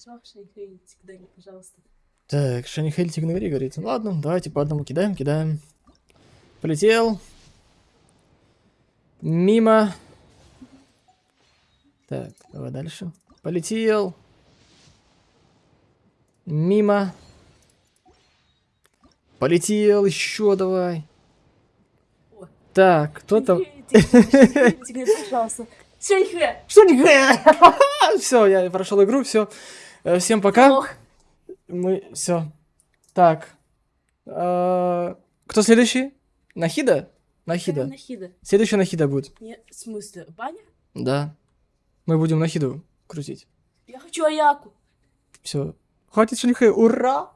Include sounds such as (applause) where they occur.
Все, Шейхей, всегда пожалуйста. Так, Шанихель Тигнери говорит. Ладно, давайте по одному кидаем, кидаем. Полетел. Мимо. Так, давай дальше. Полетел. Мимо. Полетел, еще давай. О. Так, кто там? Пожалуйста. (laughs) Все, я прошел игру, все. Всем пока. Ох, Мы все. Так. э, Кто следующий? Нахида? Нахида. Нахида. Следующий Нахида будет. Нет, в смысле, баня? Да. Мы будем Нахиду крутить. Я хочу Аяку. Все. Хватит шанихэ. Ура!